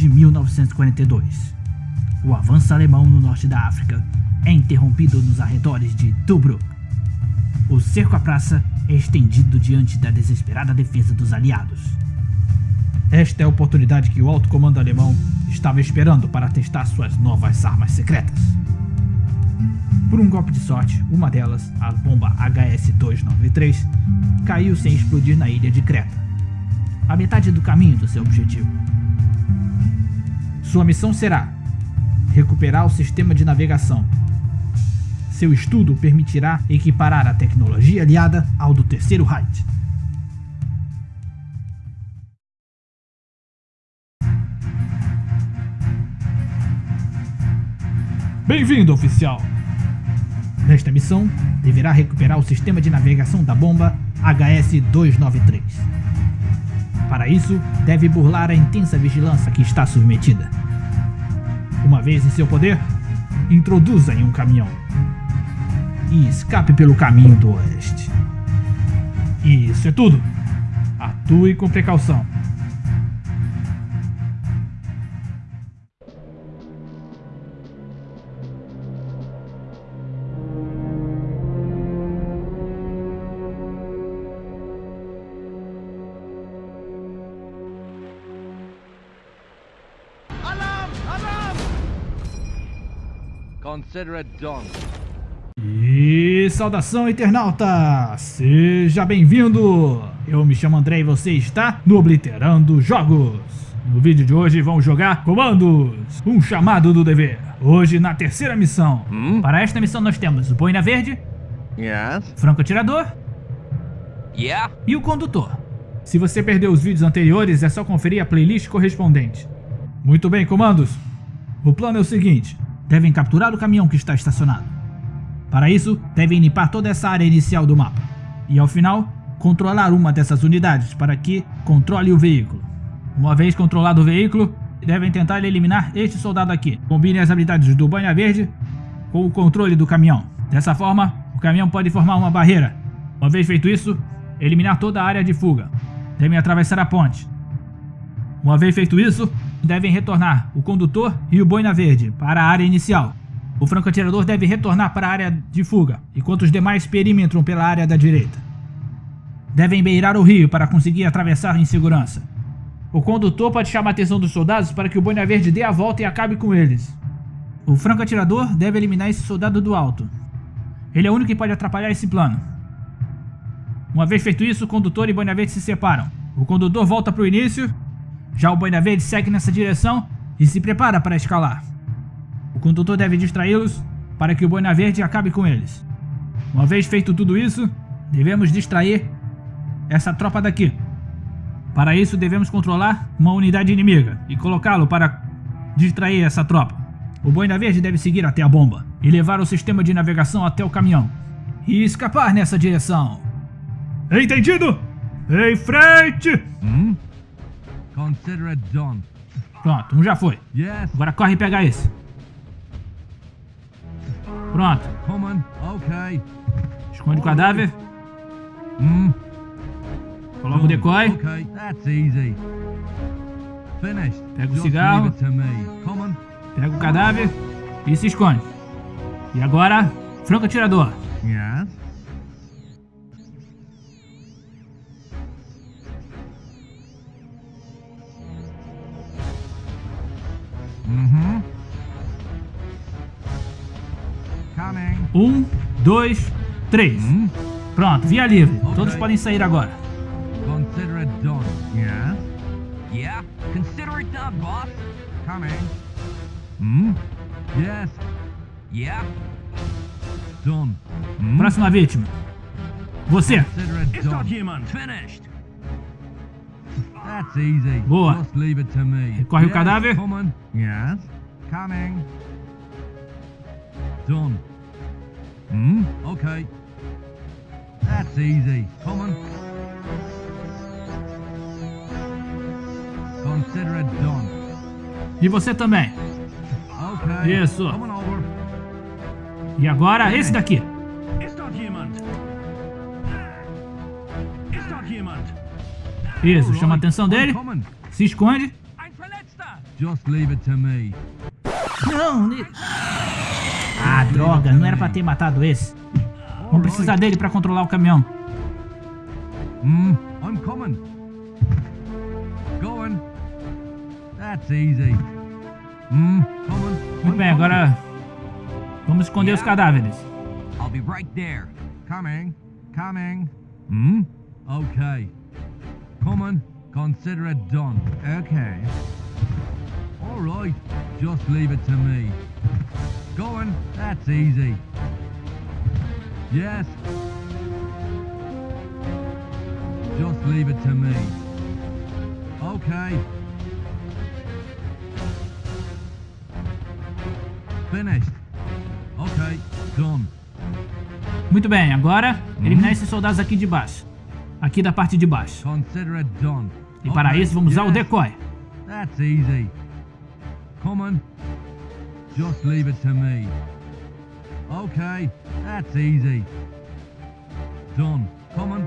de 1942. O avanço alemão no norte da África é interrompido nos arredores de Tobruk. O cerco à praça é estendido diante da desesperada defesa dos aliados. Esta é a oportunidade que o alto comando alemão estava esperando para testar suas novas armas secretas. Por um golpe de sorte, uma delas, a bomba HS-293, caiu sem explodir na ilha de Creta, a metade do caminho do seu objetivo. Sua missão será recuperar o sistema de navegação. Seu estudo permitirá equiparar a tecnologia aliada ao do Terceiro Reich. Bem-vindo, oficial! Nesta missão, deverá recuperar o sistema de navegação da bomba HS-293. Para isso, deve burlar a intensa vigilância que está submetida. Uma vez em seu poder, introduza em um caminhão e escape pelo caminho do oeste. Isso é tudo. Atue com precaução. E saudação internauta! Seja bem-vindo! Eu me chamo André e você está no Obliterando Jogos. No vídeo de hoje vamos jogar Comandos, um chamado do dever. Hoje na terceira missão. Hum? Para esta missão nós temos o Boina Verde, Yes? Franco Atirador Yeah? e o Condutor. Se você perdeu os vídeos anteriores é só conferir a playlist correspondente. Muito bem, comandos. O plano é o seguinte. Devem capturar o caminhão que está estacionado. Para isso, devem limpar toda essa área inicial do mapa. E ao final, controlar uma dessas unidades para que controle o veículo. Uma vez controlado o veículo, devem tentar eliminar este soldado aqui. Combine as habilidades do Banha Verde com o controle do caminhão. Dessa forma, o caminhão pode formar uma barreira. Uma vez feito isso, eliminar toda a área de fuga. Devem atravessar a ponte. Uma vez feito isso, devem retornar o condutor e o boina verde para a área inicial. O franco-atirador deve retornar para a área de fuga, enquanto os demais perimetram pela área da direita. Devem beirar o rio para conseguir atravessar em segurança. O condutor pode chamar a atenção dos soldados para que o boina verde dê a volta e acabe com eles. O franco-atirador deve eliminar esse soldado do alto. Ele é o único que pode atrapalhar esse plano. Uma vez feito isso, o condutor e o boina verde se separam. O condutor volta para o início já o Boina Verde segue nessa direção e se prepara para escalar. O condutor deve distraí-los para que o Boina Verde acabe com eles. Uma vez feito tudo isso, devemos distrair essa tropa daqui. Para isso devemos controlar uma unidade inimiga e colocá-lo para distrair essa tropa. O Boina Verde deve seguir até a bomba e levar o sistema de navegação até o caminhão e escapar nessa direção. Entendido? Em frente! Hmm? Pronto, um já foi. Yes? Agora corre e pega esse. Pronto. Come on. Okay. Esconde o cadáver. Hmm? Coloca o decoy. Okay, that's easy. Finished. Pega o cigarro. leave it to me. Come on. Pega o cadáver e se esconde. E agora, franco atirador. Yes? Um, dois, três. Hmm? Pronto, via livre. Todos podem sair agora. Consider it done. Yes? Yeah? Consider it done, boss. Coming. Hmm? Yes. Yeah? Done. Hmm? Próxima vítima. Você. Consider it done. Finished. That's easy. Boa. Just leave it to me. Recorre o Yes, cadáver. Come on. Yes. Coming. Done. Hmm? Okay. That's easy. Common. Consider it done. E você também. Okay. Isso. E agora okay. esse daqui. Isso, chama a atenção dele. Se esconde. Just leave it to me. Não, droga, não era pra ter matado esse. Vamos precisar dele pra controlar o caminhão. Hmm, I'm coming. Going. That's easy. Hmm, coming. Muito bem, agora vamos esconder os cadáveres. I'll be right there. Coming. Coming. Hmm? Okay. Coming. Consider it done. Okay. All right. Just leave it to me. Going. That's easy. Yes. Just leave it to me. Okay. Finished. Okay. Done. Muito bem, agora eliminar esses soldados aqui de baixo. Aqui da parte de baixo. Consider it done. E para isso vamos usar o decoy. That's easy. Come on. Just leave it to me. Okay, that's easy. Done. Come on.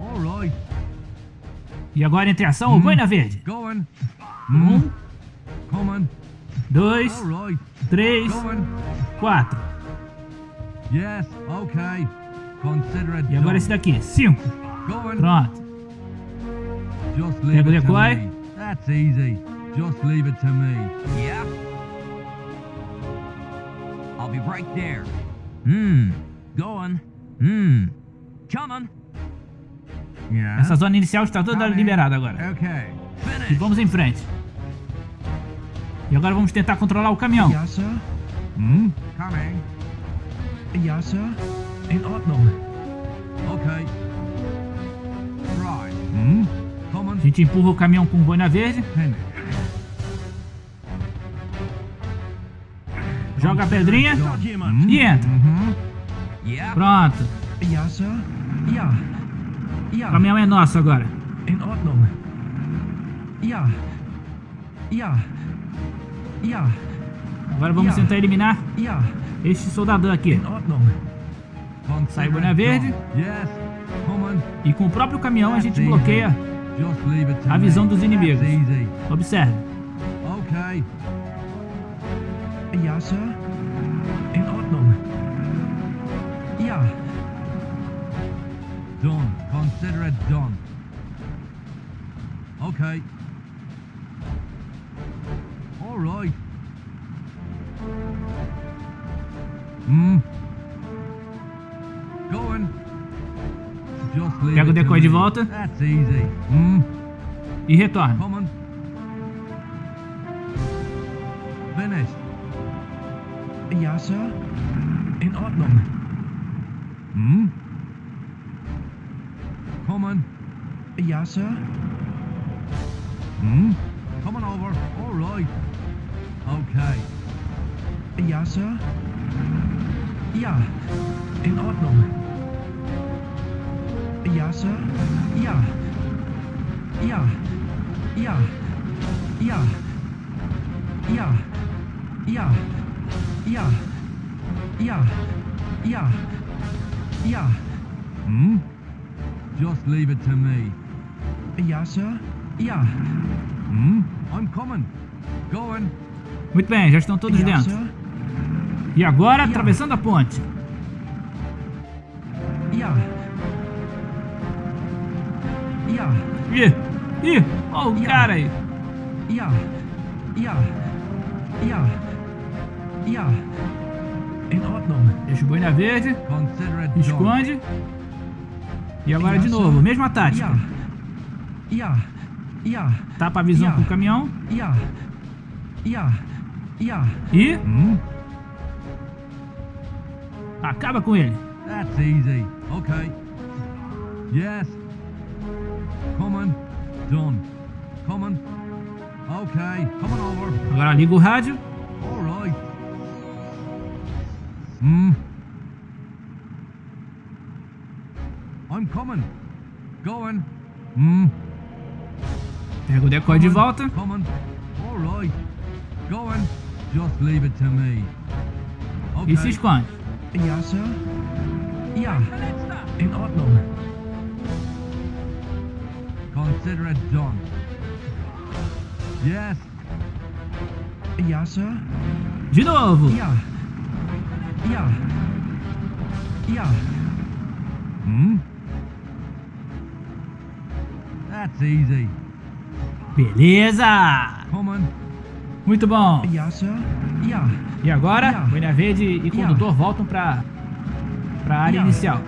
All right. E agora entre ação, o boina verde. Going. Um, Come on. Dois, right. três, quatro. Yes. Okay. Consider it E agora esse daqui, cinco. Pronto. Just leave Pega o it to decoy. me. That's easy. Just leave it to me. Yeah? I'll be right there. Hmm. Going. Hmm. Coming. Yeah. Essa zona inicial está toda liberada agora. Okay. E vamos em frente. E agora vamos tentar controlar o caminhão. Sir. Hmm. Coming. Sir. In Ordnung. Okay. Right. On. A gente empurra o caminhão com boina verde, joga a pedrinha Hmm. e entra. Yeah? Pronto. O caminhão é nosso agora. In Ordnung. Ja. Ja. Agora vamos tentar eliminar este soldadão aqui. Sai boné verde. E com o próprio caminhão a gente bloqueia a visão dos inimigos. Observe. Don, consider it done. Okay. Roy. Hum. Pega o decoy de volta. Hum. E retorna. Coming. Sir. In hmm. Coming hmm. over. All right. Okay. Ja, Sir. Ja. In Ordnung. Ja, Sir. Ja. Ja. Ja. Ja. Ja. Ja. Ja. Ja. Ja. Ja. Hmm. Just leave it to me. Ja, Sir. Ja. Hmm. I'm coming. Going. Muito bem, já estão todos dentro. E agora, atravessando a ponte. Ih, ih, olha o cara aí. Deixa o boi na verde. Esconde. E agora de novo, mesma tática. Tapa a visão com o caminhão e Hmm. acaba com ele. That's easy. Okay. Yes. Come on. Done. Come on. Okay. Coming over. Agora liga o rádio. All right. Hmm. I'm coming. Going. Hmm. Pega o decoy de volta. Coming. All right. Go on. Just leave it to me. Okay. Se esconde. Ja, Sir. Ja, in Ordnung. Consider it done. Yes. Ja, Sir. De novo. Ja. Ja. Ja. Hmm? That's easy. Beleza. Come on. Muito bom. E agora. Boina Verde e condutor voltam pra, pra área inicial.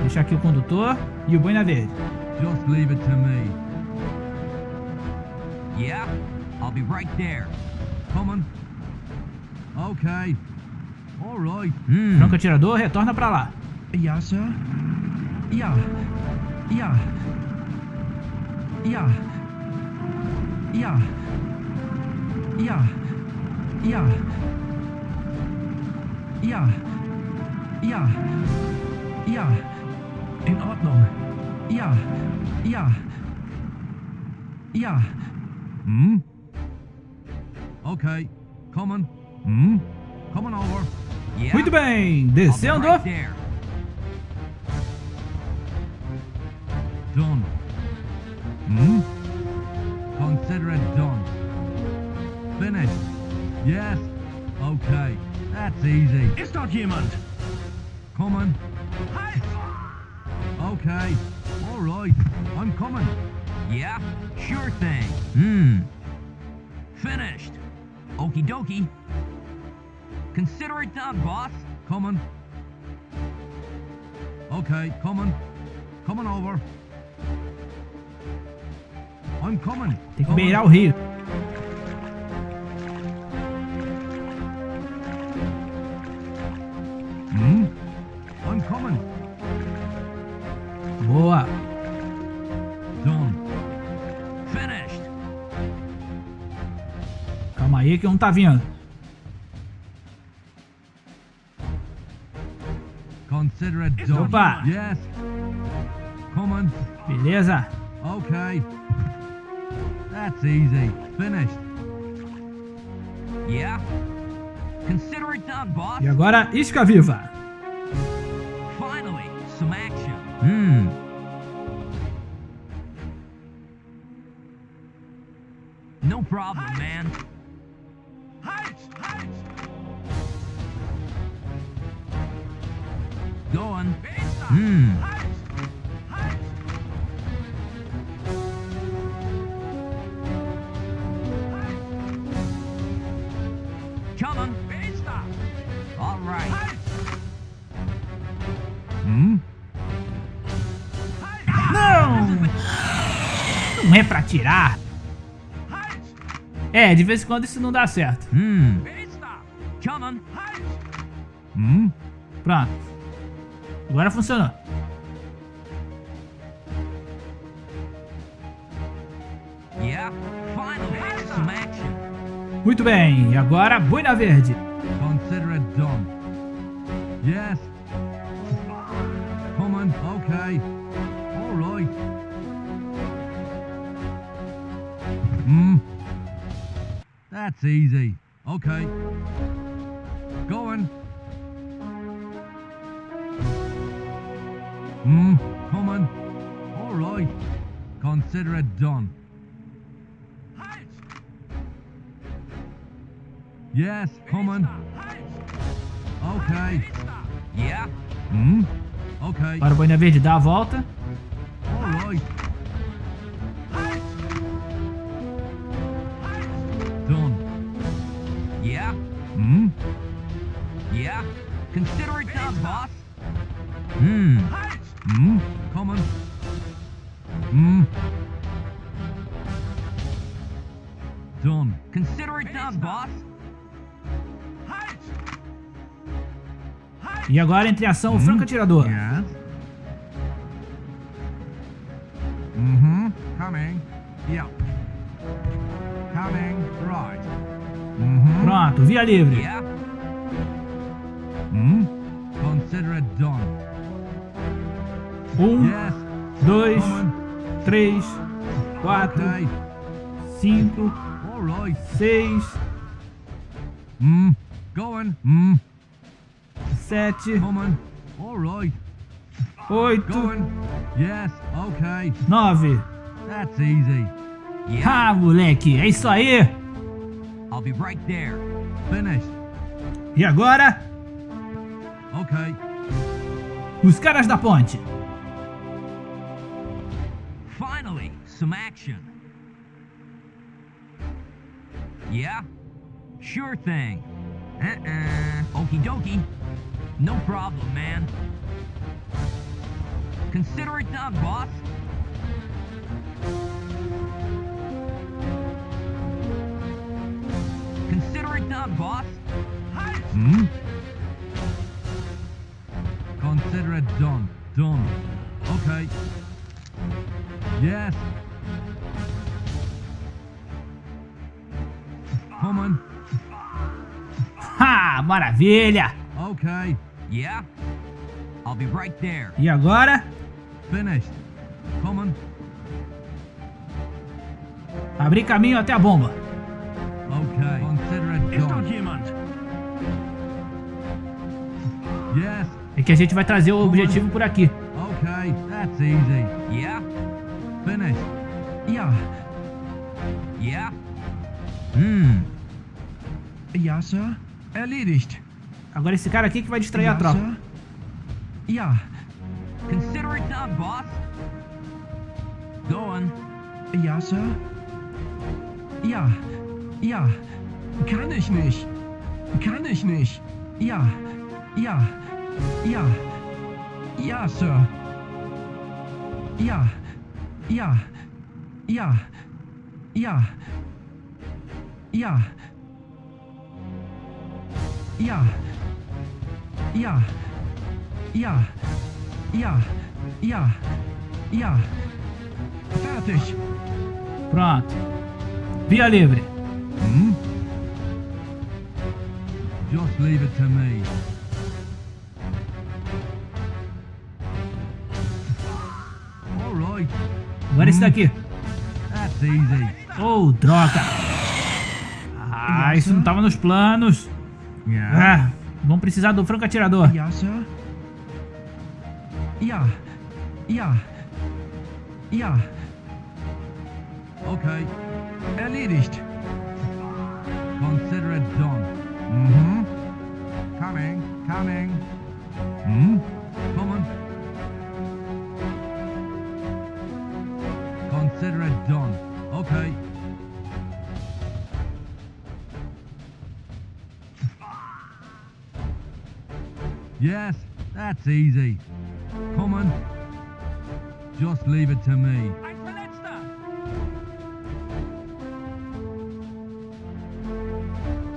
Deixar aqui o condutor e o Boina Verde. Just leave it to me. Yeah? I'll be right there. Come on. Okay. All right. Hmm. Franco atirador retorna pra lá. Ja, Sir. Ja. Ja. Ja. Ja. Ja. Ja. Ja. Ja. Ja. In Ordnung. Ja. Ja. Ja. Hmm? Okay. Come on. Hmm? Coming over. Yeah? Muito bem, descendo. right Consider it done. Finished. Yes. Okay. That's easy. Ist dort jemand? Come on. Okay. All right. I'm coming. Yeah? Sure thing. Hmm. Finished. Okie dokie. Consider it done, boss. Coming. Okay, coming. Coming over. Tem que beirar o rio. Hum? Boa. Calma aí que não tá vindo. Opa! Beleza? Ok. That's easy. Finished. Yeah? Consider it done, boss. E agora, isca viva. Finally, some action. Hmm. No problem, man. Going. Hmm. É pra tirar. É, de vez em quando isso não dá certo. Coming. Hmm? Pronto. Agora funcionou. Muito bem. Agora, Boina Verde. Consider it done. Yes. That's easy. Okay. Going. Hmm. Coming. All right. Consider it done. Yes. Coming. Okay. Yeah. Hmm. Okay. Agora o Boina Verde dá a volta. All Hmm. Hmm. Coming. Hmm. Done. Consider it done, boss. E agora, entre ação, o franco atirador. Yes. Mm-hmm. Coming. Yep. Coming. Right. Mm-hmm. Pronto, via livre. Yeah. Hmm. Consider it done. Um, Yes. dois, três, quatro, cinco, seis. Going. Hmm. sete, oito, nove. That's easy. Yeah, Ah, moleque, é isso aí! I'll be right there. Finished. E agora, os caras da ponte. Finally, some action. Yeah? Sure thing. Uh-uh. Okie dokie. No problem, man. Consider it done, boss. Consider it done, boss. Hmm. Consider it done. Done. Okay. Yes. Come on. Ha, maravilha! Okay. Yeah? I'll be right there. E agora, Finished. Come on. abrir caminho até a bomba. Okay. Consider it dort done. Yes. É que a gente vai trazer o objetivo por aqui. Okay. That's easy. Yeah? Finished. Ja, Yeah? Hmm. ja, Sir. Erledigt. Agora esse cara aqui que vai distrair a Ja, tropa. Sir. Ja, Consider it done, boss. Going. ja, Sir. Ja, ja. Kann ich nicht. Kann ich nicht. Ja, ja, ja. Ja, Sir. Ja, ja, ja, ja, ja. Ja, ja, ja, ja, ja, ja. Fertig. Pronto. Via livre. Hmm? Just leave it to me. Agora esse daqui. That's easy. Oh, droga. Ah, isso não tava nos planos. Yeah. Ah, vamos precisar do franco atirador. Ja, ja. Okay. Erledigt. Consider it done. Mm-hmm. Coming. Coming. Hmm? That's easy. Come on. Just leave it to me.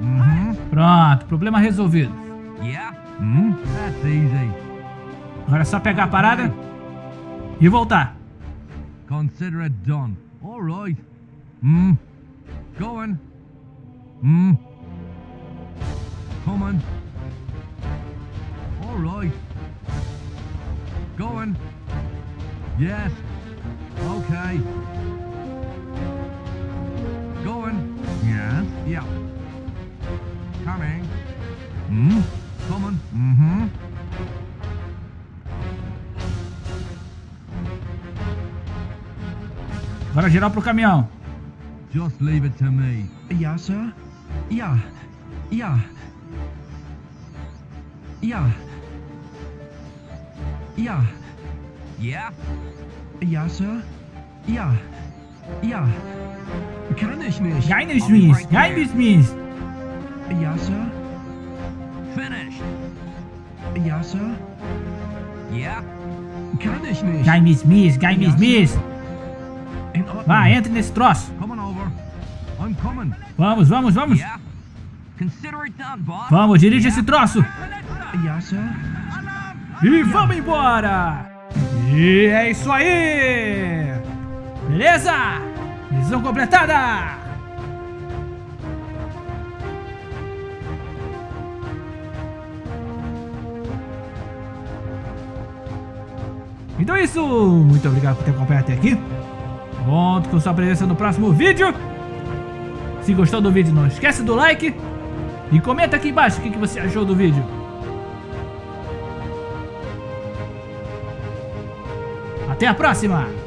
Mm-hmm. Pronto, problema resolvido. Yeah? Hmm? That's easy. Agora é só pegar a parada e voltar. Consider it done. All right. Hmm. Going. Coming. All right. Going. Yes. Okay. Going. Yes. Yeah. Coming. Hmm. Coming. Mm-hmm. Agora geral pro caminhão. Just leave it to me. Ja, Sir. Ja, ja. Ja. Ja, Yeah? ja, Sir. Ja, ja. Kann ich nicht. Geheimnismiss, Geheimnismiss. Ja, Sir. Finished. Ja, Sir. Yeah? Kann ich nicht. Geheimnismiss, Geheimnismiss. In Ordnung. Vai, entre nesse troço. Vamos, vamos, vamos. Yeah? Vamos, dirige esse troço. Ja, Sir. E vamos embora! E é isso aí! Beleza? Missão completada! Então é isso, muito obrigado por ter acompanhado até aqui. Conto com sua presença no próximo vídeo. Se gostou do vídeo, não esquece do like. E comenta aqui embaixo o que você achou do vídeo. Até a próxima!